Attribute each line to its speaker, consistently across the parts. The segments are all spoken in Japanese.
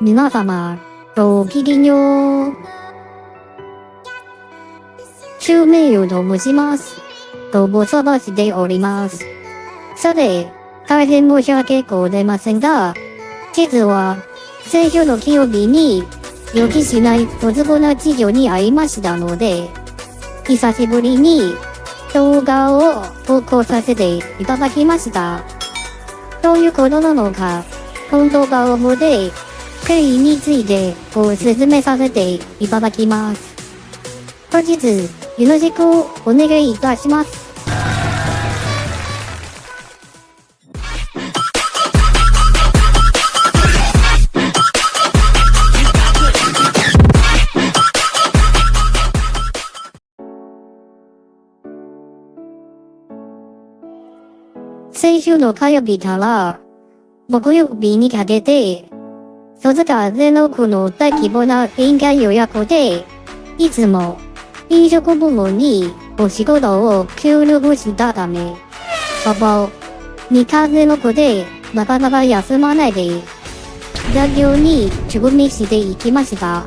Speaker 1: 皆様、ごきげんよう。中名誉と申します。ご無沙汰しております。さて、大変申し訳ございませんが、実は、先週の金曜日に、予期しない突然な事情に遭いましたので、久しぶりに動画を投稿させていただきました。どういうことなのか、本動画を見て、経緯についてご説明させていただきます。本日、よろしくお願いいたします。先週の火曜日から木曜日にかけて、鈴鹿ゼロ区の大規模な宴会予約で、いつも飲食部門にお仕事を協力したため、ほぼ2日ゼロ区でなかなか休まないで、残業に直面していきました。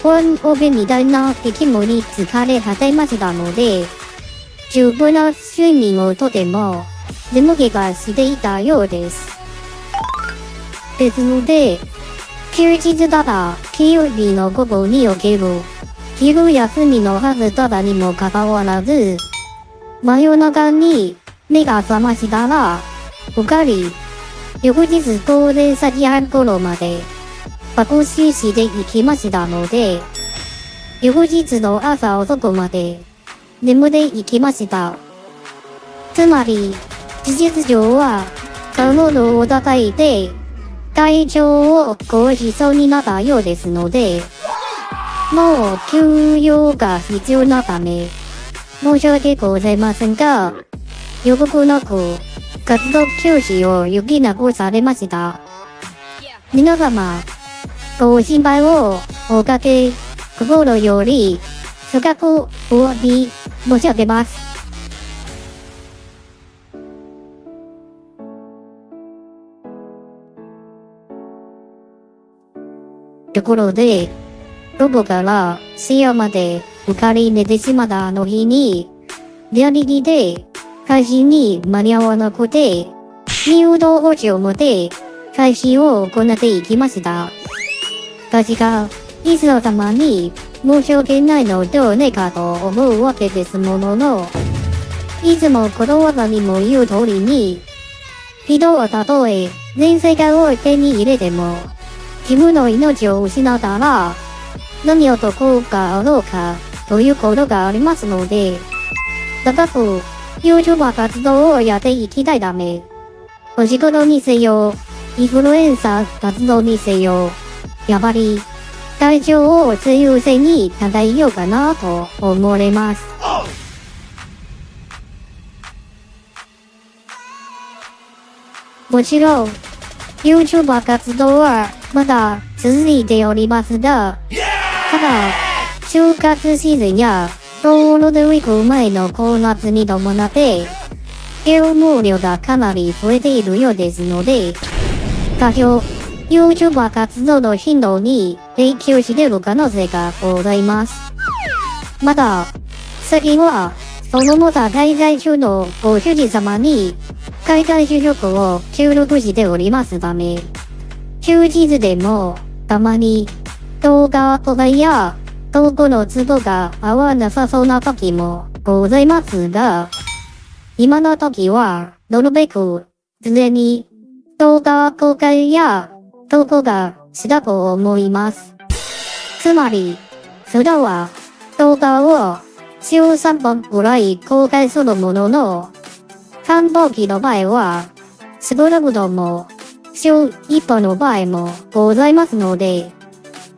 Speaker 1: 本オペみたいな出来物に疲れ果てましたので、十分な睡眠をとても眠気がしていたようです。ですので、休日だら金曜日の午後における昼休みのはずだらにもかかわらず、真夜中に目が覚ましたら、うかり翌日高齢先半頃まで爆死していきましたので、翌日の朝遅くまで眠っていきました。つまり、事実上は、顔のを叩いて、体調を壊しそうになったようですので、もう休養が必要なため、申し訳ございませんが、予告なく、活動休止を余儀なくされました。皆様、ご心配をおかけ、心より、深くお詫び申し上げます。ところで、ロボから深夜までうかり寝てしまったあの日に、リアリティで配信に間に合わなくて、入道補置を持て配信を行っていきました。確か、いつの様に申し訳ないのではないかと思うわけですものの、いつもこの技にも言う通りに、人はたとえ全世界を手に入れても、自分の命を失ったら、何を得があろうか、ということがありますので、高く YouTuber 活動をやっていきたいため、お仕事にせよ、インフルエンサー活動にせよ、やはり、体調を最優先に考えようかなと思われます。もちろん、YouTuber 活動はまだ続いておりますが、ただ、就活シーズンやゴールデウィーク前の高夏に伴って、業務量がかなり増えているようですので、多少、YouTuber 活動の頻度に影響している可能性がございます。また、先は、そのまた滞在中のご主人様に、海外就職を協力しておりますため、休日でも、たまに、動画とかや、投稿の都度が合わなさそうな時もございますが、今の時は、なるべく、常に、動画公開や、投稿がしたと思います。つまり、それは、動画を、週3本ぐらい公開するものの、繁忙期の場合は、少なくとも、週1本の場合もございますので、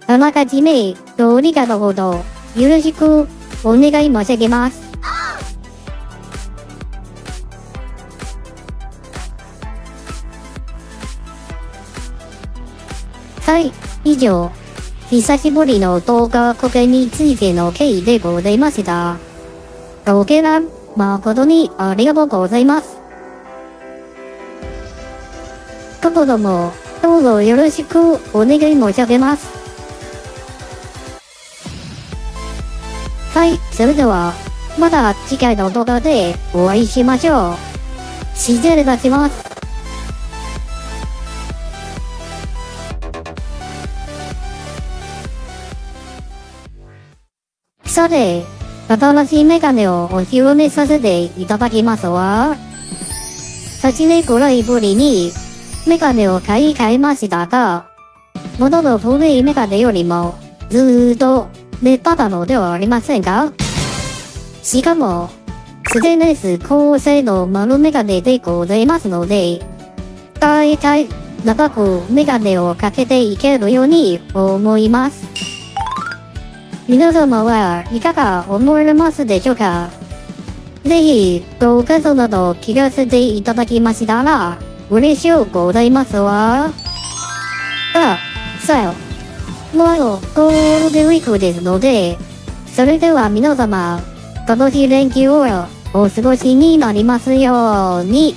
Speaker 1: あらかじめ、どうにかのほど、よろしくお願い申し上げます。はい、以上、久しぶりの動画公開についての経緯でございました。ご見覧誠にありがとうございます。ところも、どうぞよろしくお願い申し上げます。はい、それでは、また次回の動画でお会いしましょう。失礼いたします。さて、新しいメガネをお披露目させていただきますわ。8年くらいぶりにメガネを買い替えましたが、元の古いメガネよりもずーっと目立ったのではありませんか？しかも、ステンレス高性能丸メガネでございますので、大体長くメガネをかけていけるように思います。皆様はいかが思われますでしょうか？ぜひ、ご感想など聞かせていただきましたら、嬉しゅうございますわ。あ、さよ。もう、ゴールデンウィークですので、それでは皆様、楽しい連休をお過ごしになりますように。